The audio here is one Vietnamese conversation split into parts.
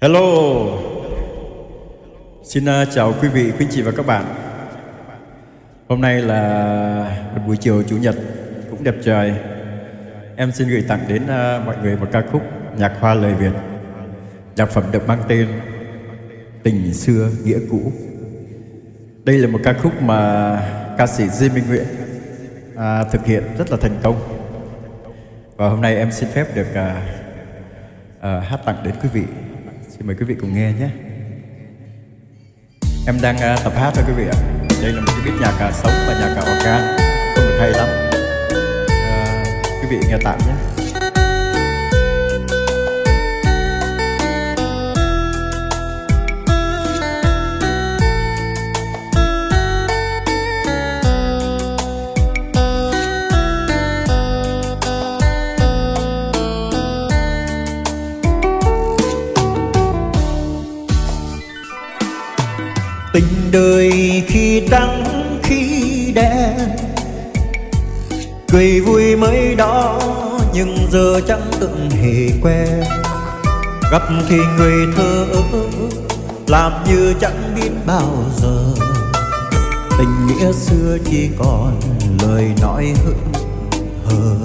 Hello. Xin uh, chào quý vị, quý chị và các bạn. Hôm nay là một buổi chiều Chủ nhật cũng đẹp trời. Em xin gửi tặng đến uh, mọi người một ca khúc nhạc hoa lời Việt. Nhạc phẩm được mang tên Tình xưa nghĩa cũ. Đây là một ca khúc mà ca sĩ Diêm Minh Nguyễn à, thực hiện rất là thành công. Và hôm nay em xin phép được à, à, hát tặng đến quý vị. Xin mời quý vị cùng nghe nhé. Em đang uh, tập hát thôi quý vị ạ. Đây là một cái beat nhạc uh, sống và nhạc uh, organ Không được hay lắm. Uh, Quý vị nghe tạm nhé. Tình đời khi trắng, khi đen. Cười vui mới đó, nhưng giờ chẳng từng hề quen. Gặp thì người thơ làm như chẳng biết bao giờ. Tình nghĩa xưa chỉ còn lời nói hững hờ.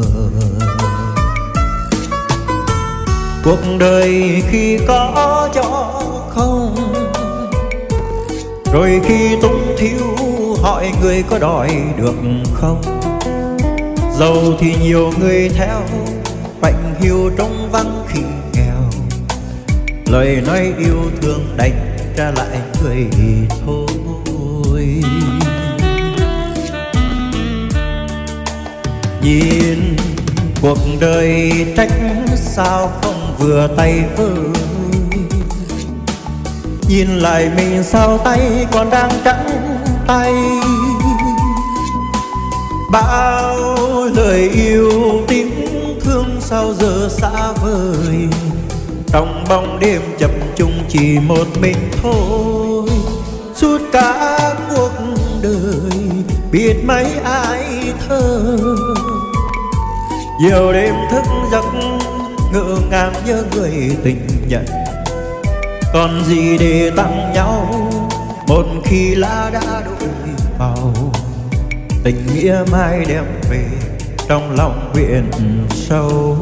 Cuộc đời khi có cho rồi khi túng thiếu hỏi người có đòi được không? Giàu thì nhiều người theo Mạnh hiu trong vắng khi nghèo. Lời nói yêu thương đành trả lại người thôi. Nhìn cuộc đời trách sao không vừa tay với Nhìn lại mình sao tay còn đang trắng tay. Bao lời yêu tiếng thương sao giờ xa vời. Trong bóng đêm chập chung chỉ một mình thôi. Suốt cả cuộc đời biết mấy ai thơ. Nhiều đêm thức giấc ngỡ ngàng nhớ người tình nhận còn gì để tặng nhau? Một khi lá đã đổi màu, tình nghĩa mai đem về trong lòng biển sâu.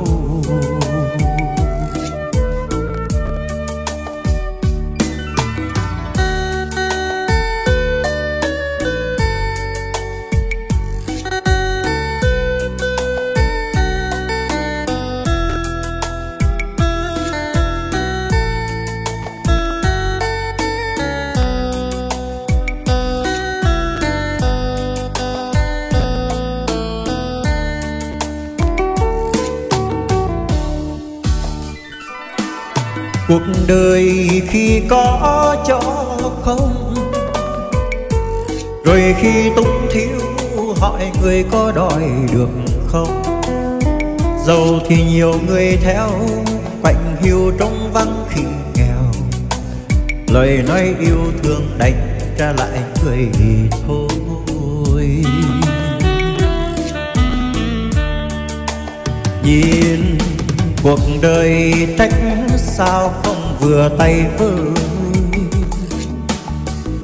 Cuộc đời khi có cho không? Rồi khi túng thiếu, hỏi người có đòi được không? Giàu thì nhiều người theo, quạnh hiu trong vắng khi nghèo. Lời nói yêu thương đành trả lại người thôi. Nhìn cuộc đời trách sao không vừa tay với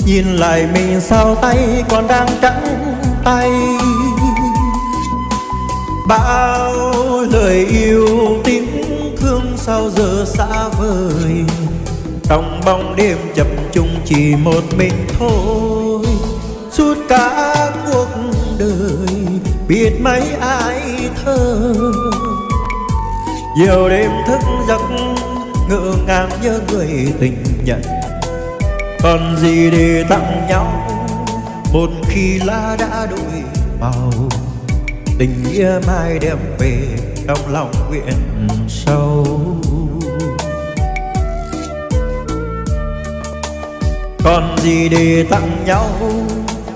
nhìn lại mình sao tay còn đang trắng tay. Bao lời yêu tiếng thương sao giờ xa vời. Trong bóng đêm chập chung chỉ một mình thôi. Suốt cả cuộc đời biết mấy ai thơ nhiều đêm thức giấc ngỡ ngàng nhớ người tình nhận. Còn gì để tặng nhau, một khi lá đã đổi màu. Tình nghĩa mai đem về trong lòng nguyện sâu. Còn gì để tặng nhau,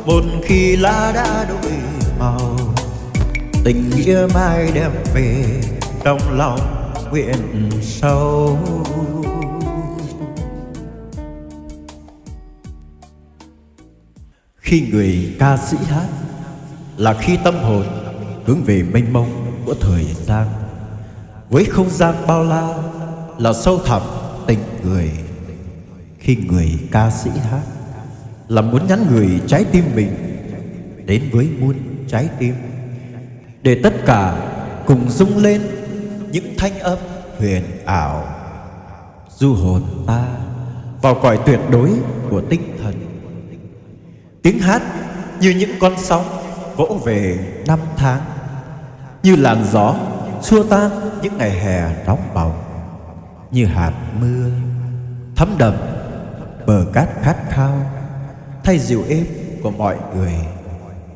một khi lá đã đổi màu. Tình nghĩa mai đem về trong lòng nguyện sâu. Khi người ca sĩ hát Là khi tâm hồn hướng về mênh mông của thời gian Với không gian bao la Là sâu thẳm tình người. Khi người ca sĩ hát là muốn nhắn người trái tim mình đến với muôn trái tim. Để tất cả cùng rung lên những thanh âm huyền ảo. Du hồn ta vào cõi tuyệt đối của tinh thần. Tiếng hát như những con sóng vỗ về năm tháng, như làn gió xua tan những ngày hè nóng bỏng, như hạt mưa thấm đậm bờ cát khát khao thay dịu êm của mọi người,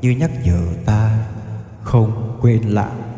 như nhắc nhở ta không quên lãng.